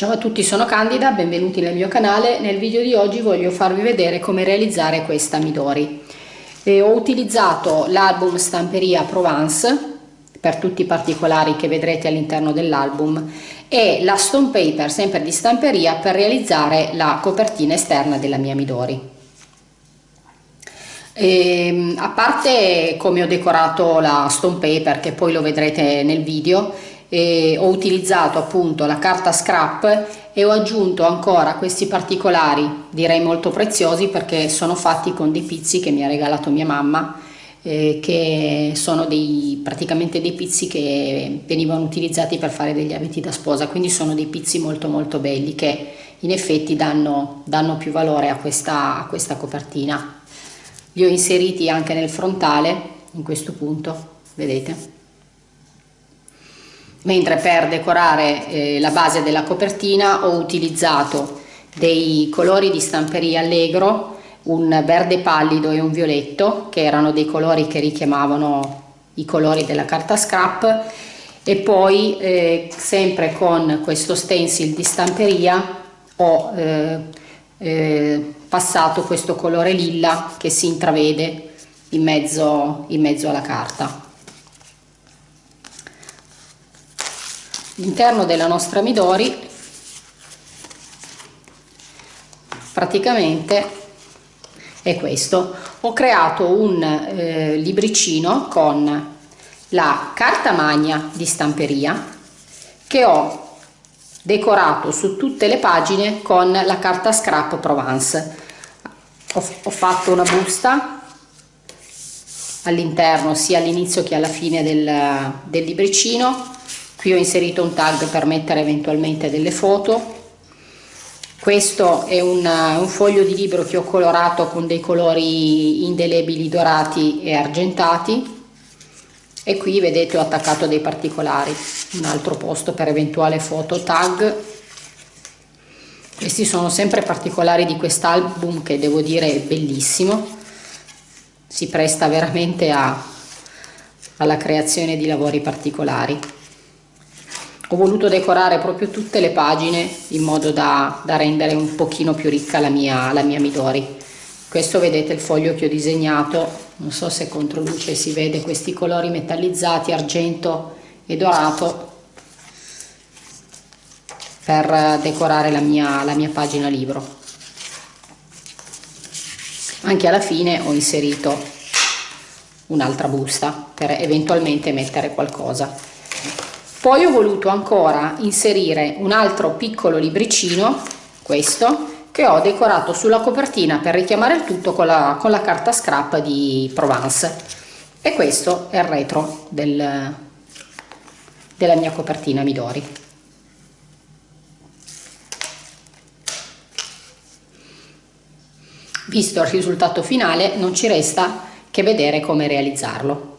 Ciao a tutti, sono Candida, benvenuti nel mio canale. Nel video di oggi voglio farvi vedere come realizzare questa Midori. E ho utilizzato l'album Stamperia Provence per tutti i particolari che vedrete all'interno dell'album e la stone paper sempre di stamperia per realizzare la copertina esterna della mia Midori. E, ehm, a parte come ho decorato la stone paper che poi lo vedrete nel video e ho utilizzato appunto la carta scrap e ho aggiunto ancora questi particolari direi molto preziosi perché sono fatti con dei pizzi che mi ha regalato mia mamma eh, che sono dei, praticamente dei pizzi che venivano utilizzati per fare degli abiti da sposa quindi sono dei pizzi molto molto belli che in effetti danno, danno più valore a questa, a questa copertina. Li ho inseriti anche nel frontale in questo punto vedete mentre per decorare eh, la base della copertina ho utilizzato dei colori di stamperia allegro un verde pallido e un violetto che erano dei colori che richiamavano i colori della carta scrap. E poi eh, sempre con questo stencil di stamperia ho eh, eh, passato questo colore lilla che si intravede in mezzo, in mezzo alla carta L'interno della nostra Midori praticamente è questo. Ho creato un eh, libricino con la carta magna di stamperia che ho decorato su tutte le pagine con la carta scrap Provence. Ho, ho fatto una busta all'interno sia all'inizio che alla fine del, del libricino qui ho inserito un tag per mettere eventualmente delle foto. Questo è un, un, foglio di libro che ho colorato con dei colori indelebili dorati e argentati. E qui vedete ho attaccato dei particolari. Un altro posto per eventuale foto tag. Questi sono sempre particolari di quest'album che devo dire è bellissimo. Si presta veramente a, alla creazione di lavori particolari ho voluto decorare proprio tutte le pagine in modo da, da rendere un pochino più ricca la mia, la mia Midori. Questo vedete il foglio che ho disegnato non so se contro luce si vede questi colori metallizzati argento e dorato per decorare la mia, la mia pagina libro. Anche alla fine ho inserito un'altra busta per eventualmente mettere qualcosa poi ho voluto ancora inserire un altro piccolo libricino questo che ho decorato sulla copertina per richiamare il tutto con la, con la carta scrap di Provence. E questo è il retro del, della mia copertina Midori. Visto il risultato finale non ci resta che vedere come realizzarlo